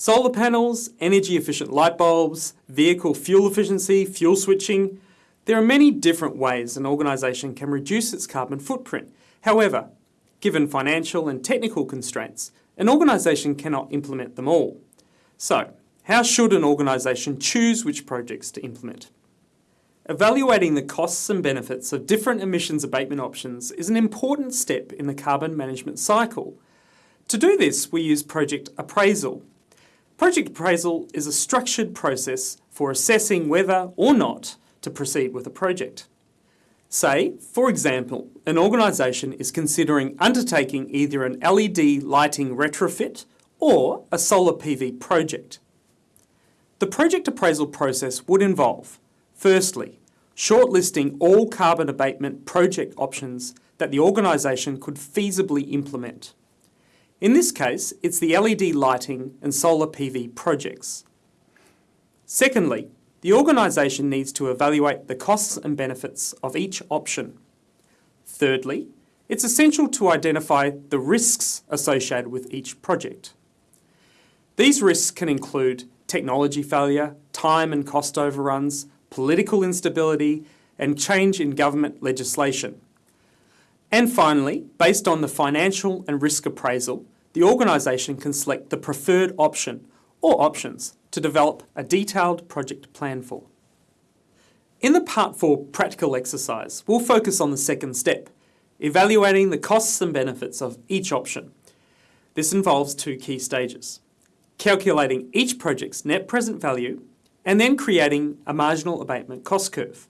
Solar panels, energy efficient light bulbs, vehicle fuel efficiency, fuel switching. There are many different ways an organisation can reduce its carbon footprint. However, given financial and technical constraints, an organisation cannot implement them all. So, how should an organisation choose which projects to implement? Evaluating the costs and benefits of different emissions abatement options is an important step in the carbon management cycle. To do this, we use project appraisal. Project appraisal is a structured process for assessing whether or not to proceed with a project. Say, for example, an organisation is considering undertaking either an LED lighting retrofit or a solar PV project. The project appraisal process would involve, firstly, shortlisting all carbon abatement project options that the organisation could feasibly implement. In this case, it's the LED lighting and solar PV projects. Secondly, the organisation needs to evaluate the costs and benefits of each option. Thirdly, it's essential to identify the risks associated with each project. These risks can include technology failure, time and cost overruns, political instability, and change in government legislation. And finally, based on the financial and risk appraisal, the organisation can select the preferred option or options to develop a detailed project plan for. In the Part 4 practical exercise, we'll focus on the second step, evaluating the costs and benefits of each option. This involves two key stages. Calculating each project's net present value and then creating a marginal abatement cost curve.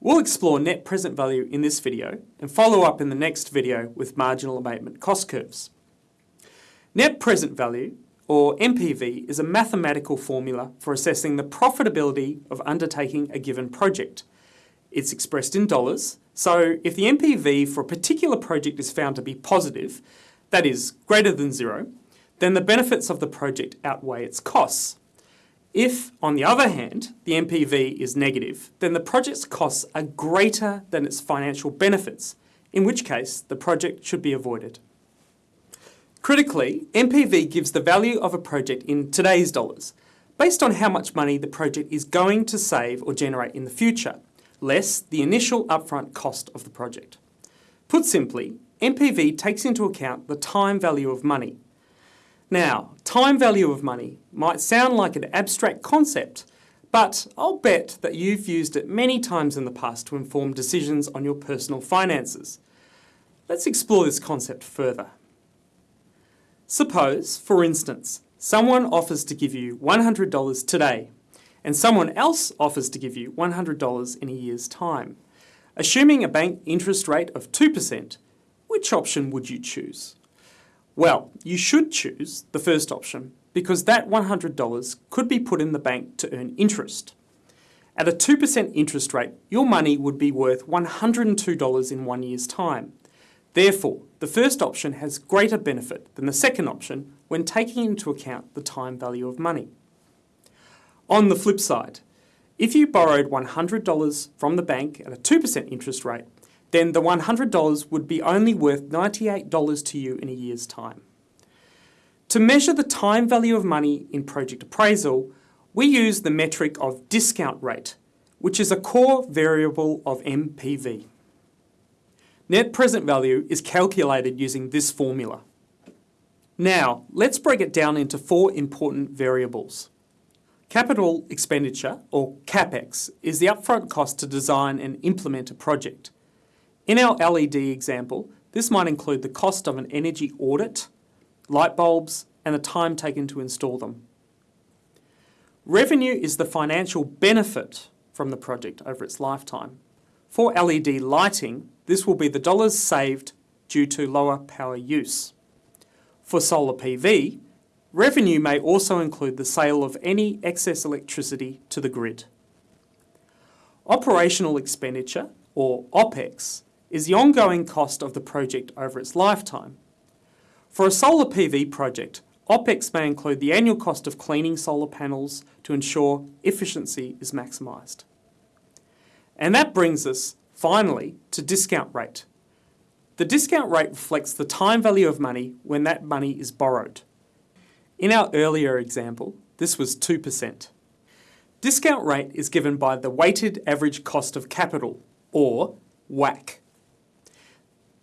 We'll explore net present value in this video and follow up in the next video with marginal abatement cost curves. Net present value, or NPV, is a mathematical formula for assessing the profitability of undertaking a given project. It's expressed in dollars, so if the NPV for a particular project is found to be positive, that is, greater than zero, then the benefits of the project outweigh its costs. If, on the other hand, the NPV is negative, then the project's costs are greater than its financial benefits, in which case the project should be avoided. Critically, NPV gives the value of a project in today's dollars, based on how much money the project is going to save or generate in the future, less the initial upfront cost of the project. Put simply, NPV takes into account the time value of money, now, time value of money might sound like an abstract concept, but I'll bet that you've used it many times in the past to inform decisions on your personal finances. Let's explore this concept further. Suppose, for instance, someone offers to give you $100 today, and someone else offers to give you $100 in a year's time. Assuming a bank interest rate of 2%, which option would you choose? Well, you should choose the first option because that $100 could be put in the bank to earn interest. At a 2% interest rate, your money would be worth $102 in one year's time. Therefore, the first option has greater benefit than the second option when taking into account the time value of money. On the flip side, if you borrowed $100 from the bank at a 2% interest rate, then the $100 would be only worth $98 to you in a year's time. To measure the time value of money in project appraisal, we use the metric of discount rate, which is a core variable of NPV. Net present value is calculated using this formula. Now, let's break it down into four important variables. Capital expenditure, or CapEx, is the upfront cost to design and implement a project. In our LED example, this might include the cost of an energy audit, light bulbs, and the time taken to install them. Revenue is the financial benefit from the project over its lifetime. For LED lighting, this will be the dollars saved due to lower power use. For solar PV, revenue may also include the sale of any excess electricity to the grid. Operational expenditure, or OPEX, is the ongoing cost of the project over its lifetime. For a solar PV project, OPEX may include the annual cost of cleaning solar panels to ensure efficiency is maximised. And that brings us, finally, to discount rate. The discount rate reflects the time value of money when that money is borrowed. In our earlier example, this was 2%. Discount rate is given by the weighted average cost of capital, or WACC.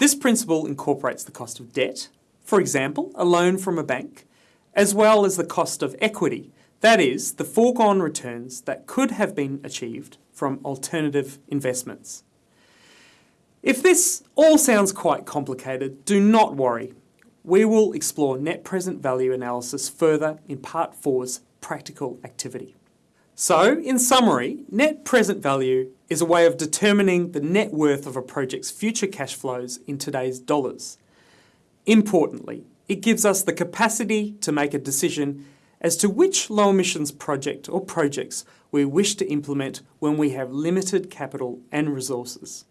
This principle incorporates the cost of debt, for example, a loan from a bank, as well as the cost of equity, that is, the foregone returns that could have been achieved from alternative investments. If this all sounds quite complicated, do not worry. We will explore net present value analysis further in Part 4's practical activity. So, in summary, net present value is a way of determining the net worth of a project's future cash flows in today's dollars. Importantly, it gives us the capacity to make a decision as to which low emissions project or projects we wish to implement when we have limited capital and resources.